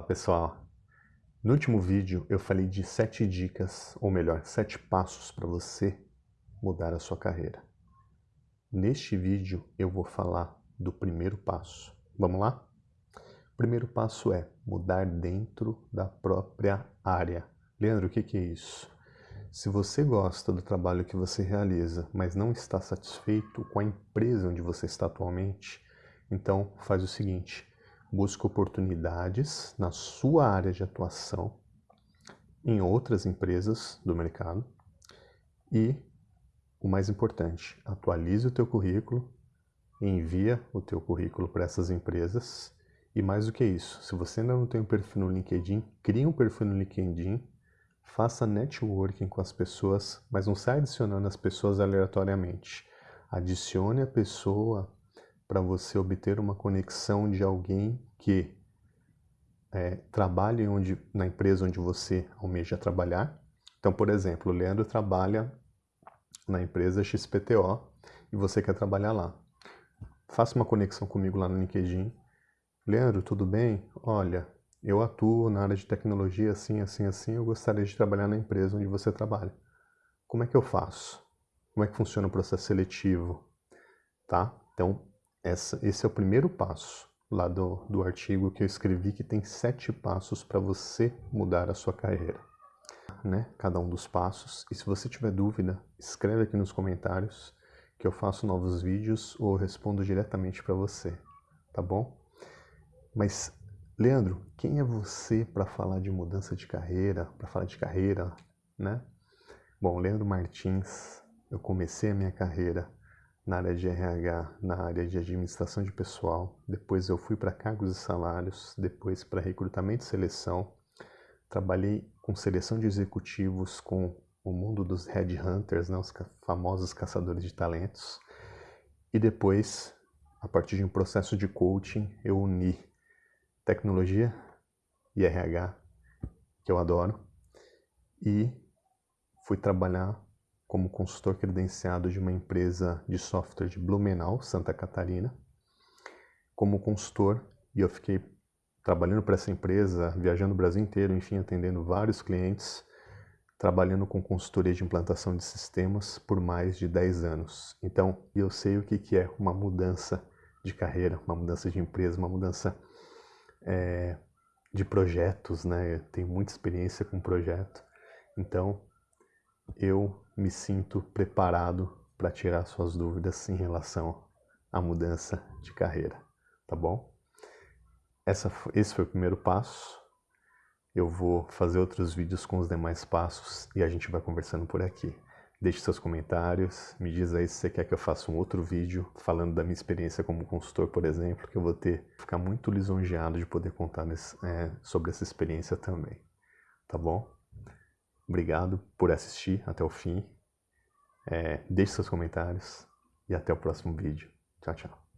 Olá pessoal, no último vídeo eu falei de sete dicas, ou melhor, sete passos para você mudar a sua carreira. Neste vídeo eu vou falar do primeiro passo. Vamos lá? O primeiro passo é mudar dentro da própria área. Leandro, o que, é isso? Se você gosta do trabalho que você realiza, mas não está satisfeito com a empresa onde você está atualmente, então faz o seguinte, busque oportunidades na sua área de atuação em outras empresas do mercado e, o mais importante, atualize o teu currículo, envia o teu currículo para essas empresas e mais do que isso, se você ainda não tem um perfil no LinkedIn, crie um perfil no LinkedIn Faça networking com as pessoas, mas não saia adicionando as pessoas aleatoriamente. Adicione a pessoa para você obter uma conexão de alguém que é, trabalhe onde, na empresa onde você almeja trabalhar. Então, por exemplo, o Leandro trabalha na empresa XPTO e você quer trabalhar lá. Faça uma conexão comigo lá no LinkedIn. Leandro, tudo bem? Olha, eu atuo na área de tecnologia assim, assim, assim, eu gostaria de trabalhar na empresa onde você trabalha. Como é que eu faço? Como é que funciona o processo seletivo? Tá? Então, essa, esse é o primeiro passo lá do, do artigo que eu escrevi, que tem sete passos para você mudar a sua carreira. Né? Cada um dos passos. E se você tiver dúvida, escreve aqui nos comentários que eu faço novos vídeos ou respondo diretamente para você, tá bom? Mas Leandro, quem é você para falar de mudança de carreira, para falar de carreira, né? Bom, Leandro Martins, eu comecei a minha carreira na área de RH, na área de administração de pessoal, depois eu fui para cargos e salários, depois para recrutamento e seleção, trabalhei com seleção de executivos, com o mundo dos headhunters, né, os famosos caçadores de talentos, e depois, a partir de um processo de coaching, eu uni tecnologia e RH, que eu adoro, e fui trabalhar como consultor credenciado de uma empresa de software de Blumenau, Santa Catarina, como consultor, e eu fiquei trabalhando para essa empresa, viajando o Brasil inteiro, enfim, atendendo vários clientes, trabalhando com consultoria de implantação de sistemas por mais de 10 anos. Então, eu sei o que é uma mudança de carreira, uma mudança de empresa, uma mudança é, de projetos, né? Eu tenho muita experiência com projeto, então eu me sinto preparado para tirar suas dúvidas em relação à mudança de carreira, tá bom? Essa, esse foi o primeiro passo. Eu vou fazer outros vídeos com os demais passos e a gente vai conversando por aqui. Deixe seus comentários, me diz aí se você quer que eu faça um outro vídeo falando da minha experiência como consultor, por exemplo, que eu vou ter ficar muito lisonjeado de poder contar nesse, é, sobre essa experiência também. Tá bom? Obrigado por assistir até o fim. É, deixe seus comentários e até o próximo vídeo. Tchau, tchau.